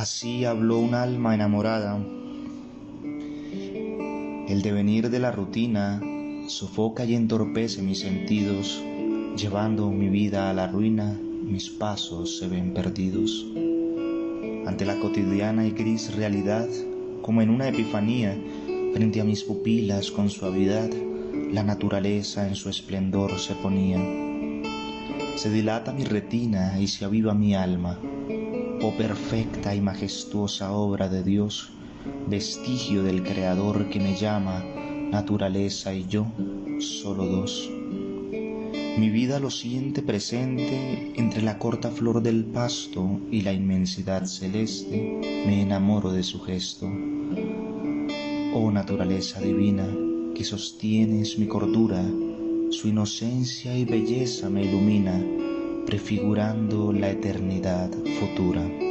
Así habló un alma enamorada. El devenir de la rutina sofoca y entorpece mis sentidos, llevando mi vida a la ruina, mis pasos se ven perdidos. Ante la cotidiana y gris realidad, como en una epifanía, frente a mis pupilas con suavidad, la naturaleza en su esplendor se ponía. Se dilata mi retina y se aviva mi alma oh perfecta y majestuosa obra de Dios, vestigio del Creador que me llama, naturaleza y yo, solo dos. Mi vida lo siente presente entre la corta flor del pasto y la inmensidad celeste, me enamoro de su gesto. Oh naturaleza divina, que sostienes mi cordura, su inocencia y belleza me ilumina, prefigurando la eternidad futura.